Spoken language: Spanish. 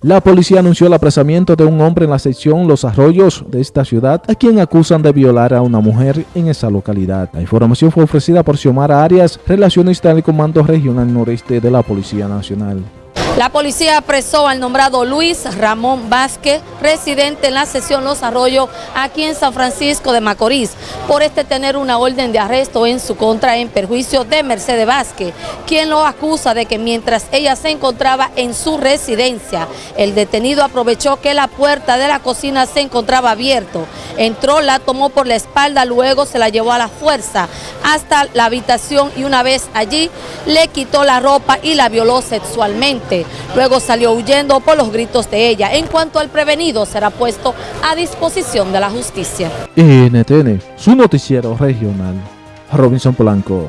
La policía anunció el apresamiento de un hombre en la sección Los Arroyos de esta ciudad, a quien acusan de violar a una mujer en esa localidad. La información fue ofrecida por Xiomara Arias, relacionista del Comando Regional Noreste de la Policía Nacional. La policía apresó al nombrado Luis Ramón Vázquez, residente en la sesión Los Arroyos, aquí en San Francisco de Macorís, por este tener una orden de arresto en su contra en perjuicio de Mercedes Vázquez, quien lo acusa de que mientras ella se encontraba en su residencia, el detenido aprovechó que la puerta de la cocina se encontraba abierto, entró, la tomó por la espalda, luego se la llevó a la fuerza hasta la habitación y una vez allí le quitó la ropa y la violó sexualmente. Luego salió huyendo por los gritos de ella. En cuanto al prevenido, será puesto a disposición de la justicia. NTN, su noticiero regional. Robinson Polanco.